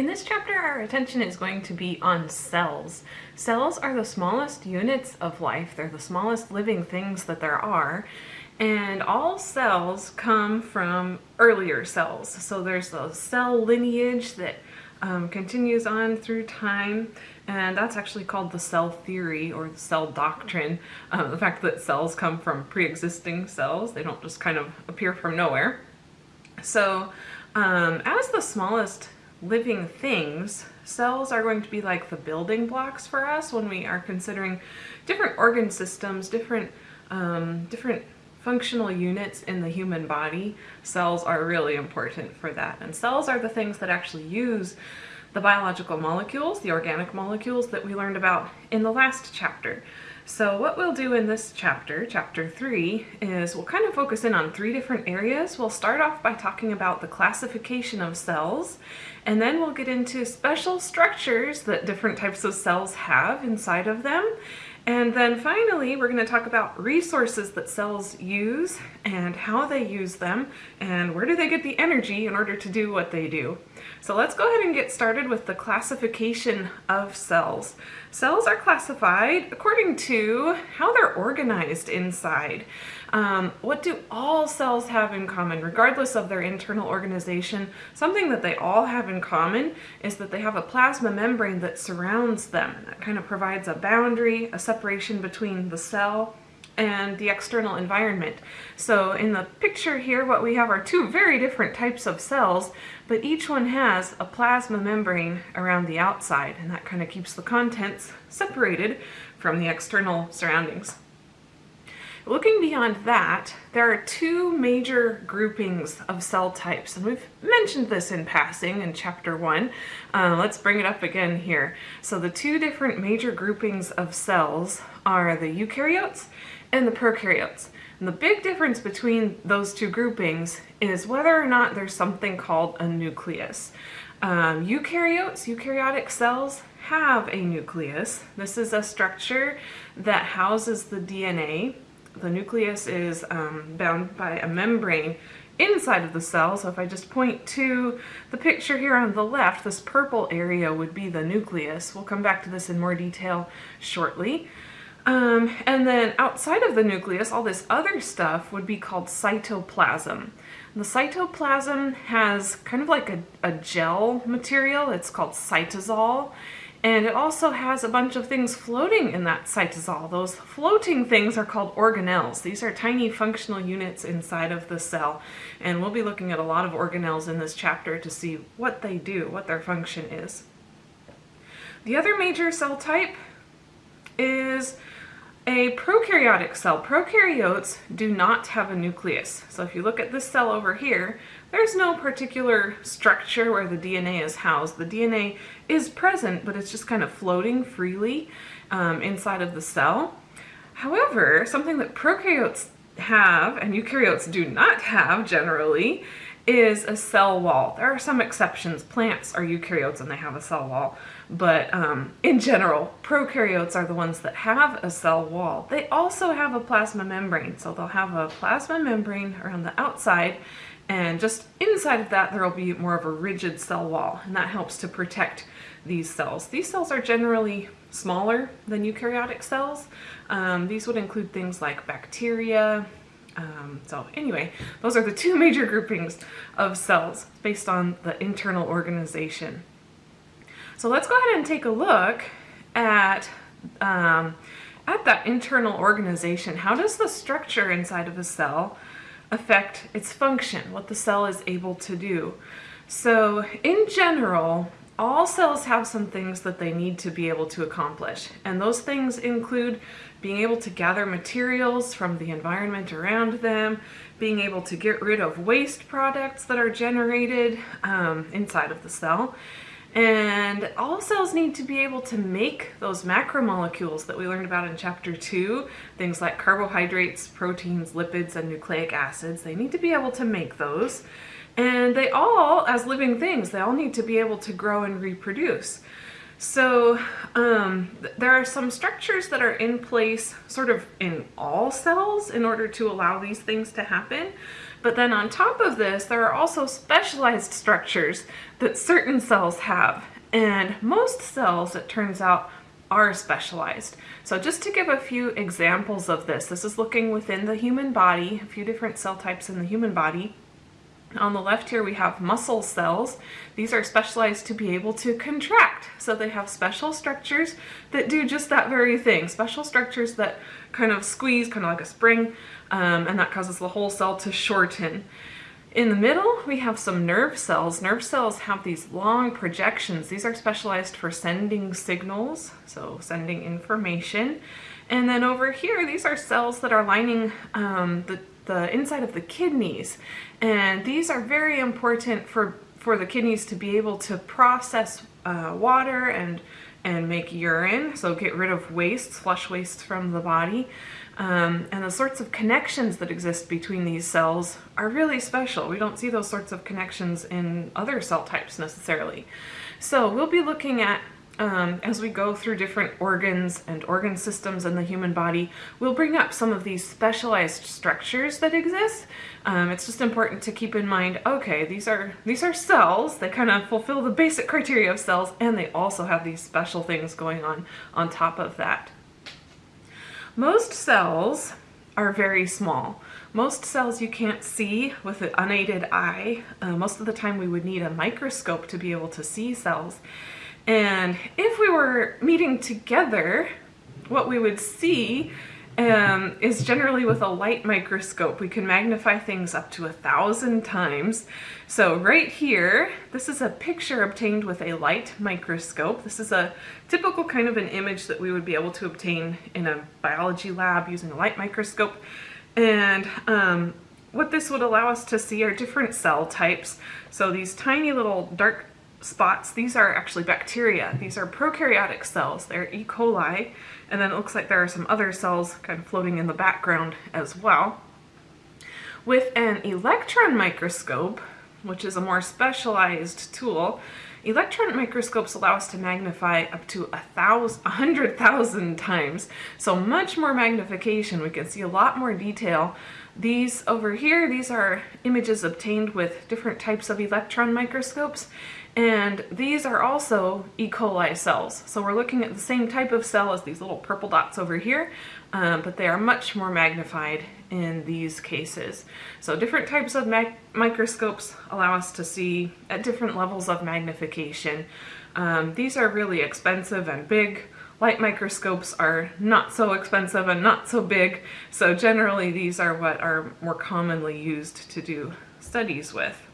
In this chapter, our attention is going to be on cells. Cells are the smallest units of life. They're the smallest living things that there are. And all cells come from earlier cells. So there's the cell lineage that um, continues on through time, and that's actually called the cell theory or the cell doctrine. Um, the fact that cells come from pre-existing cells, they don't just kind of appear from nowhere. So um, as the smallest living things, cells are going to be like the building blocks for us when we are considering different organ systems, different, um, different functional units in the human body. Cells are really important for that. And cells are the things that actually use the biological molecules, the organic molecules that we learned about in the last chapter. So what we'll do in this chapter, chapter three, is we'll kind of focus in on three different areas. We'll start off by talking about the classification of cells, and then we'll get into special structures that different types of cells have inside of them, and then finally, we're going to talk about resources that cells use and how they use them and where do they get the energy in order to do what they do. So let's go ahead and get started with the classification of cells. Cells are classified according to how they're organized inside. Um, what do all cells have in common, regardless of their internal organization? Something that they all have in common is that they have a plasma membrane that surrounds them. That kind of provides a boundary, a separation between the cell and the external environment. So in the picture here, what we have are two very different types of cells, but each one has a plasma membrane around the outside, and that kind of keeps the contents separated from the external surroundings. Looking beyond that, there are two major groupings of cell types, and we've mentioned this in passing in chapter one. Uh, let's bring it up again here. So the two different major groupings of cells are the eukaryotes and the prokaryotes. And the big difference between those two groupings is whether or not there's something called a nucleus. Um, eukaryotes, eukaryotic cells, have a nucleus. This is a structure that houses the DNA the nucleus is um, bound by a membrane inside of the cell. So if I just point to the picture here on the left, this purple area would be the nucleus. We'll come back to this in more detail shortly. Um, and then outside of the nucleus, all this other stuff would be called cytoplasm. The cytoplasm has kind of like a, a gel material. It's called cytosol. And it also has a bunch of things floating in that cytosol. Those floating things are called organelles. These are tiny functional units inside of the cell. And we'll be looking at a lot of organelles in this chapter to see what they do, what their function is. The other major cell type is a prokaryotic cell. Prokaryotes do not have a nucleus. So if you look at this cell over here, there's no particular structure where the DNA is housed. The DNA is present, but it's just kind of floating freely um, inside of the cell. However, something that prokaryotes have and eukaryotes do not have generally is a cell wall. There are some exceptions. Plants are eukaryotes and they have a cell wall. But um, in general, prokaryotes are the ones that have a cell wall. They also have a plasma membrane. So they'll have a plasma membrane around the outside and just inside of that there will be more of a rigid cell wall and that helps to protect these cells. These cells are generally smaller than eukaryotic cells. Um, these would include things like bacteria, um, so anyway, those are the two major groupings of cells based on the internal organization. So let's go ahead and take a look at, um, at that internal organization. How does the structure inside of a cell affect its function, what the cell is able to do? So in general, all cells have some things that they need to be able to accomplish. And those things include being able to gather materials from the environment around them, being able to get rid of waste products that are generated um, inside of the cell. And all cells need to be able to make those macromolecules that we learned about in chapter two, things like carbohydrates, proteins, lipids, and nucleic acids. They need to be able to make those. And they all, as living things, they all need to be able to grow and reproduce. So um, there are some structures that are in place sort of in all cells in order to allow these things to happen. But then on top of this, there are also specialized structures that certain cells have. And most cells, it turns out, are specialized. So just to give a few examples of this, this is looking within the human body, a few different cell types in the human body. On the left here we have muscle cells. These are specialized to be able to contract. So they have special structures that do just that very thing. Special structures that kind of squeeze, kind of like a spring, um, and that causes the whole cell to shorten. In the middle, we have some nerve cells. Nerve cells have these long projections. These are specialized for sending signals, so sending information. And then over here, these are cells that are lining um, the the inside of the kidneys. And these are very important for, for the kidneys to be able to process uh, water and, and make urine, so get rid of wastes, flush wastes from the body. Um, and the sorts of connections that exist between these cells are really special. We don't see those sorts of connections in other cell types necessarily. So we'll be looking at um, as we go through different organs and organ systems in the human body, we'll bring up some of these specialized structures that exist. Um, it's just important to keep in mind, okay, these are, these are cells, they kind of fulfill the basic criteria of cells, and they also have these special things going on on top of that. Most cells are very small. Most cells you can't see with an unaided eye. Uh, most of the time we would need a microscope to be able to see cells. And if we were meeting together, what we would see um, is generally with a light microscope. We can magnify things up to a thousand times. So right here, this is a picture obtained with a light microscope. This is a typical kind of an image that we would be able to obtain in a biology lab using a light microscope. And um, what this would allow us to see are different cell types. So these tiny little dark spots, these are actually bacteria. These are prokaryotic cells. They're E. coli. And then it looks like there are some other cells kind of floating in the background as well. With an electron microscope, which is a more specialized tool, electron microscopes allow us to magnify up to a thousand, a hundred thousand times. So much more magnification. We can see a lot more detail. These over here, these are images obtained with different types of electron microscopes. And these are also E. coli cells. So we're looking at the same type of cell as these little purple dots over here, um, but they are much more magnified in these cases. So different types of microscopes allow us to see at different levels of magnification. Um, these are really expensive and big. Light microscopes are not so expensive and not so big, so generally these are what are more commonly used to do studies with.